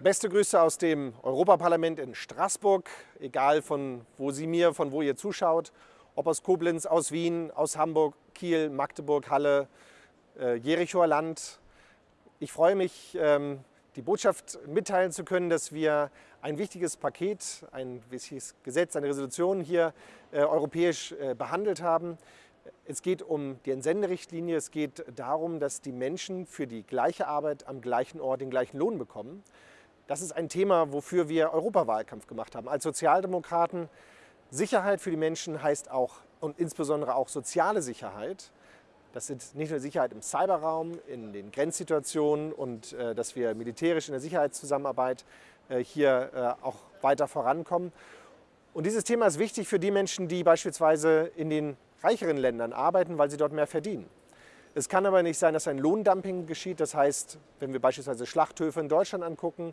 Beste Grüße aus dem Europaparlament in Straßburg, egal von wo Sie mir, von wo ihr zuschaut, ob aus Koblenz, aus Wien, aus Hamburg, Kiel, Magdeburg, Halle, äh, Jerichoer Land. Ich freue mich, ähm, die Botschaft mitteilen zu können, dass wir ein wichtiges Paket, ein wichtiges Gesetz, eine Resolution hier äh, europäisch äh, behandelt haben. Es geht um die Entsenderichtlinie. Es geht darum, dass die Menschen für die gleiche Arbeit am gleichen Ort den gleichen Lohn bekommen. Das ist ein Thema, wofür wir Europawahlkampf gemacht haben. Als Sozialdemokraten Sicherheit für die Menschen heißt auch und insbesondere auch soziale Sicherheit. Das sind nicht nur Sicherheit im Cyberraum, in den Grenzsituationen und äh, dass wir militärisch in der Sicherheitszusammenarbeit äh, hier äh, auch weiter vorankommen. Und dieses Thema ist wichtig für die Menschen, die beispielsweise in den reicheren Ländern arbeiten, weil sie dort mehr verdienen. Es kann aber nicht sein, dass ein Lohndumping geschieht. Das heißt, wenn wir beispielsweise Schlachthöfe in Deutschland angucken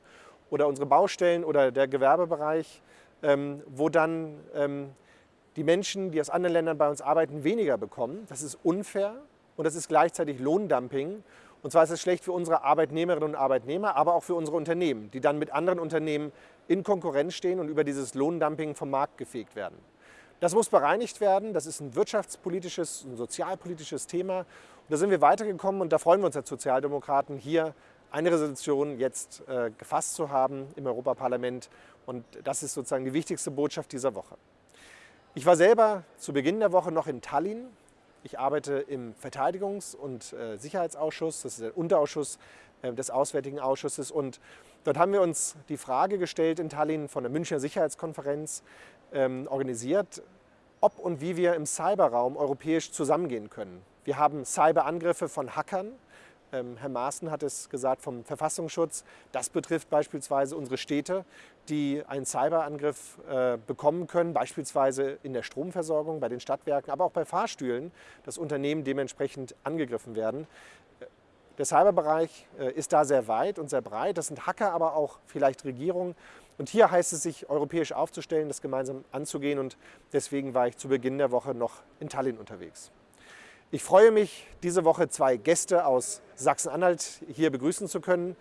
oder unsere Baustellen oder der Gewerbebereich, ähm, wo dann ähm, die Menschen, die aus anderen Ländern bei uns arbeiten, weniger bekommen. Das ist unfair und das ist gleichzeitig Lohndumping. Und zwar ist es schlecht für unsere Arbeitnehmerinnen und Arbeitnehmer, aber auch für unsere Unternehmen, die dann mit anderen Unternehmen in Konkurrenz stehen und über dieses Lohndumping vom Markt gefegt werden. Das muss bereinigt werden. Das ist ein wirtschaftspolitisches, ein sozialpolitisches Thema. Und da sind wir weitergekommen und da freuen wir uns als Sozialdemokraten, hier eine Resolution jetzt äh, gefasst zu haben im Europaparlament. Und das ist sozusagen die wichtigste Botschaft dieser Woche. Ich war selber zu Beginn der Woche noch in Tallinn. Ich arbeite im Verteidigungs- und äh, Sicherheitsausschuss, das ist der Unterausschuss äh, des Auswärtigen Ausschusses. Und dort haben wir uns die Frage gestellt in Tallinn von der Münchner Sicherheitskonferenz, ähm, organisiert, ob und wie wir im Cyberraum europäisch zusammengehen können. Wir haben Cyberangriffe von Hackern. Ähm, Herr Maaßen hat es gesagt vom Verfassungsschutz. Das betrifft beispielsweise unsere Städte, die einen Cyberangriff äh, bekommen können, beispielsweise in der Stromversorgung, bei den Stadtwerken, aber auch bei Fahrstühlen, dass Unternehmen dementsprechend angegriffen werden. Der Cyberbereich äh, ist da sehr weit und sehr breit. Das sind Hacker, aber auch vielleicht Regierungen. Und hier heißt es, sich europäisch aufzustellen, das gemeinsam anzugehen. Und deswegen war ich zu Beginn der Woche noch in Tallinn unterwegs. Ich freue mich, diese Woche zwei Gäste aus Sachsen-Anhalt hier begrüßen zu können.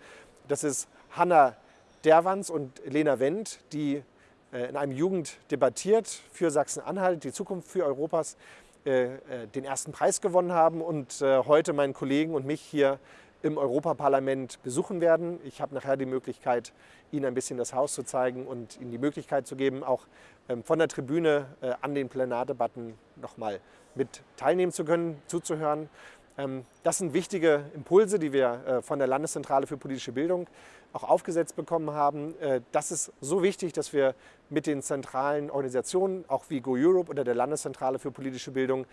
Das ist Hanna Derwans und Lena Wendt, die äh, in einem Jugend debattiert für Sachsen-Anhalt, die Zukunft für Europas, äh, äh, den ersten Preis gewonnen haben und heute meinen Kollegen und mich hier im Europaparlament besuchen werden. Ich habe nachher die Möglichkeit, Ihnen ein bisschen das Haus zu zeigen und Ihnen die Möglichkeit zu geben, auch ähm, von der Tribüne äh, an den Plenardebatten nochmal mit teilnehmen zu können, zuzuhören. Ähm, das sind wichtige Impulse, die wir äh, von der Landeszentrale für politische Bildung auch aufgesetzt bekommen haben. Äh, das ist so wichtig, dass wir mit den zentralen Organisationen, auch wie Go Europe oder der Landeszentrale für politische Bildung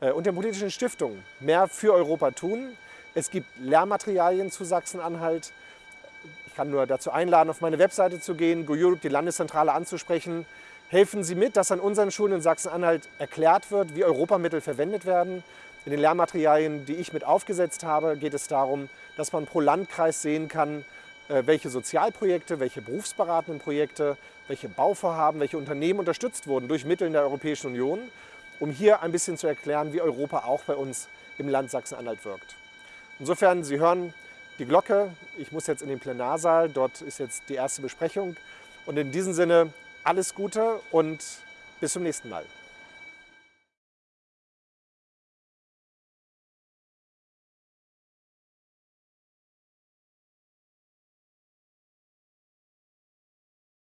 und den politischen Stiftungen mehr für Europa tun. Es gibt Lehrmaterialien zu Sachsen-Anhalt. Ich kann nur dazu einladen, auf meine Webseite zu gehen, Go die Landeszentrale anzusprechen. Helfen Sie mit, dass an unseren Schulen in Sachsen-Anhalt erklärt wird, wie Europamittel verwendet werden. In den Lehrmaterialien, die ich mit aufgesetzt habe, geht es darum, dass man pro Landkreis sehen kann, äh, welche Sozialprojekte, welche berufsberatenden Projekte, welche Bauvorhaben, welche Unternehmen unterstützt wurden durch Mittel der Europäischen Union, um hier ein bisschen zu erklären, wie Europa auch bei uns im Land Sachsen-Anhalt wirkt. Insofern, Sie hören die Glocke. Ich muss jetzt in den Plenarsaal. Dort ist jetzt die erste Besprechung. Und in diesem Sinne alles Gute und bis zum nächsten Mal.